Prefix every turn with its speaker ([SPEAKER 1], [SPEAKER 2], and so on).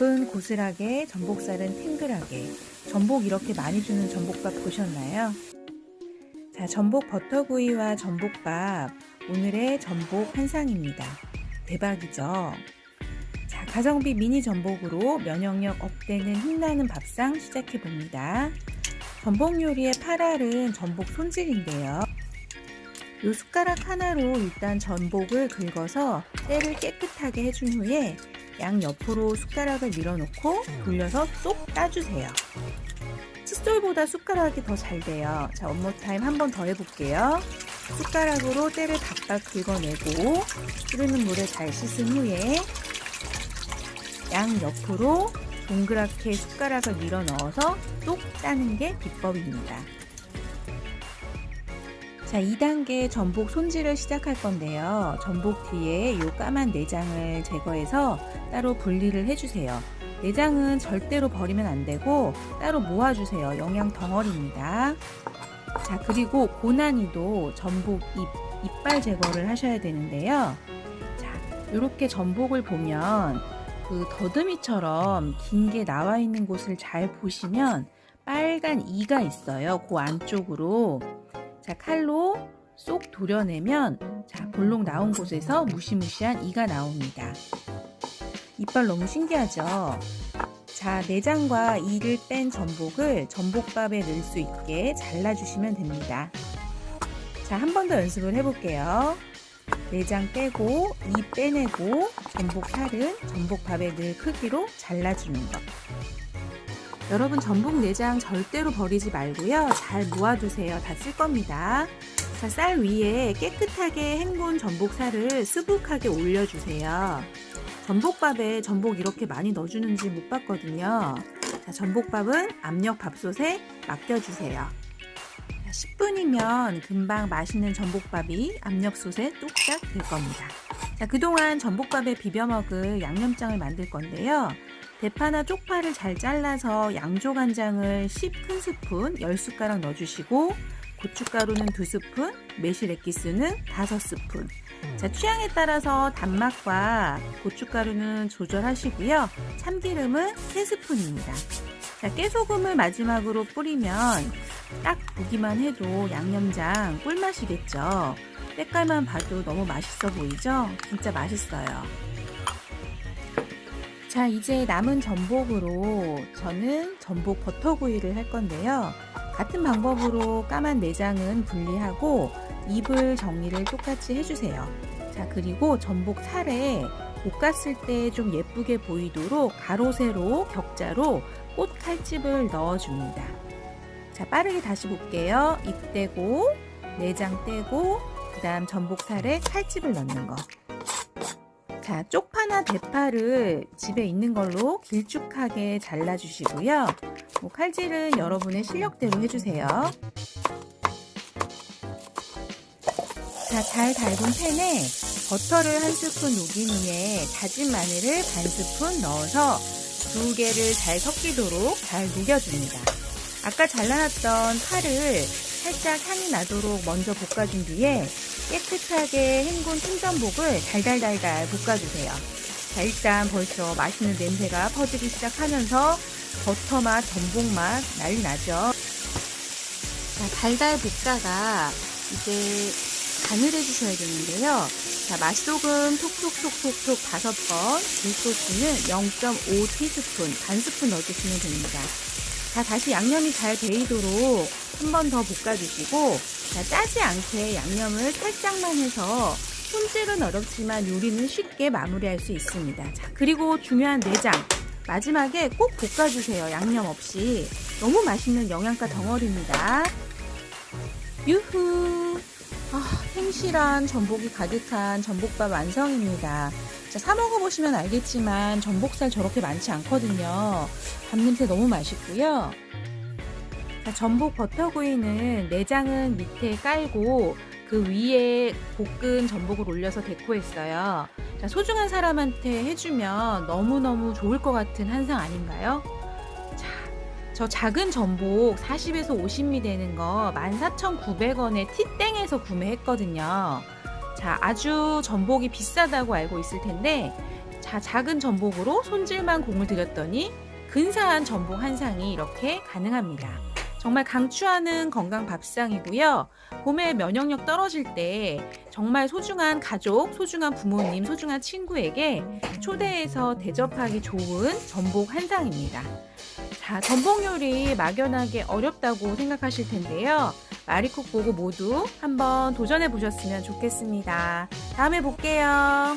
[SPEAKER 1] 밥은 고슬하게, 전복살은 탱글하게. 전복 이렇게 많이 주는 전복밥 보셨나요? 자, 전복 버터구이와 전복밥. 오늘의 전복 한상입니다. 대박이죠? 자, 가성비 미니 전복으로 면역력 업되는 힘나는 밥상 시작해 봅니다. 전복 요리의 8알은 전복 손질인데요. 요 숟가락 하나로 일단 전복을 긁어서 때를 깨끗하게 해준 후에 양 옆으로 숟가락을 밀어놓고 돌려서 쏙 따주세요. 칫솔보다 숟가락이 더 잘 돼요. 자, 원모 타임 한 번 더 해볼게요. 숟가락으로 때를 박박 긁어내고 흐르는 물에 잘 씻은 후에 양 옆으로 동그랗게 숟가락을 밀어 넣어서 쏙 따는 게 비법입니다. 자, 2단계 전복 손질을 시작할 건데요. 전복 뒤에 이 까만 내장을 제거해서 따로 분리를 해주세요. 내장은 절대로 버리면 안 되고 따로 모아주세요. 영양 덩어리입니다. 자, 그리고 고난이도 전복 잎, 이빨 제거를 하셔야 되는데요. 자, 이렇게 전복을 보면 그 더듬이처럼 긴 게 나와 있는 곳을 잘 보시면 빨간 이가 있어요. 그 안쪽으로. 자, 칼로 쏙 도려내면 자, 볼록 나온 곳에서 무시무시한 이가 나옵니다. 이빨 너무 신기하죠? 자, 내장과 이를 뺀 전복을 전복밥에 넣을 수 있게 잘라주시면 됩니다. 자, 한 번 더 연습을 해볼게요. 내장 빼고 이 빼내고 전복 살은 전복밥에 넣을 크기로 잘라주는 것. 여러분 전복 내장 절대로 버리지 말고요. 잘 모아두세요. 다 쓸 겁니다. 자, 쌀 위에 깨끗하게 헹군 전복살을 수북하게 올려주세요. 전복밥에 전복 이렇게 많이 넣어주는지 못 봤거든요. 자, 전복밥은 압력 밥솥에 맡겨주세요. 10분이면 금방 맛있는 전복밥이 압력솥에 뚝딱 될 겁니다. 자, 그동안 전복밥에 비벼 먹을 양념장을 만들 건데요. 대파나 쪽파를 잘 잘라서 양조간장을 10큰 스푼 10숟가락 넣어주시고 고춧가루는 2스푼, 매실 액기스는 5스푼 자, 취향에 따라서 단맛과 고춧가루는 조절하시고요. 참기름은 3스푼입니다. 자, 깨소금을 마지막으로 뿌리면 딱 보기만 해도 양념장 꿀맛이겠죠. 색깔만 봐도 너무 맛있어 보이죠? 진짜 맛있어요. 자 이제 남은 전복으로 저는 전복 버터구이를 할 건데요. 같은 방법으로 까만 내장은 분리하고 잎을 정리를 똑같이 해주세요. 자 그리고 전복 살에 볶았을 때 좀 예쁘게 보이도록 가로 세로 격자로 꽃 칼집을 넣어줍니다. 자 빠르게 다시 볼게요. 잎 떼고 내장 떼고 그 다음 전복 살에 칼집을 넣는 거 자, 쪽파나 대파를 집에 있는 걸로 길쭉하게 잘라주시고요. 뭐 칼질은 여러분의 실력대로 해주세요. 자, 잘 달군 팬에 버터를 한 스푼 녹인 후에 다진 마늘을 반 스푼 넣어서 두 개를 잘 섞이도록 잘 녹여줍니다. 아까 잘라놨던 파를 살짝 향이 나도록 먼저 볶아준 뒤에 깨끗하게 헹군 통전복을 달달달달 볶아주세요. 자, 일단 벌써 맛있는 냄새가 퍼지기 시작하면서 버터 맛, 전복 맛 난리 나죠. 자, 달달 볶다가 이제 간을 해주셔야 되는데요. 자, 맛소금 톡톡톡톡톡 5번, 굴소스는 0.5 티스푼, 반 스푼 넣어주시면 됩니다. 자, 다시 양념이 잘 배이도록 한 번 더 볶아주시고 자, 짜지 않게 양념을 살짝만 해서 손질은 어렵지만 요리는 쉽게 마무리할 수 있습니다. 자, 그리고 중요한 내장 마지막에 꼭 볶아주세요. 양념 없이 너무 맛있는 영양가 덩어리입니다. 유후 아, 행실한 전복이 가득한 전복밥 완성입니다. 자, 사 먹어보시면 알겠지만 전복살 저렇게 많지 않거든요. 밥 냄새 너무 맛있고요. 자, 전복 버터구이는 내장은 밑에 깔고 그 위에 볶은 전복을 올려서 데코했어요. 자, 소중한 사람한테 해주면 너무너무 좋을 것 같은 한상 아닌가요? 자, 저 작은 전복 40에서 50미 되는 거 14,900원에 티땡에서 구매했거든요. 자, 아주 전복이 비싸다고 알고 있을 텐데 자, 작은 전복으로 손질만 공을 들였더니 근사한 전복 한 상이 이렇게 가능합니다. 정말 강추하는 건강 밥상이고요. 봄에 면역력 떨어질 때 정말 소중한 가족, 소중한 부모님, 소중한 친구에게 초대해서 대접하기 좋은 전복 한 상입니다. 자, 전복 요리 막연하게 어렵다고 생각하실 텐데요. 마리콕 보고 모두 한번 도전해 보셨으면 좋겠습니다. 다음에 볼게요.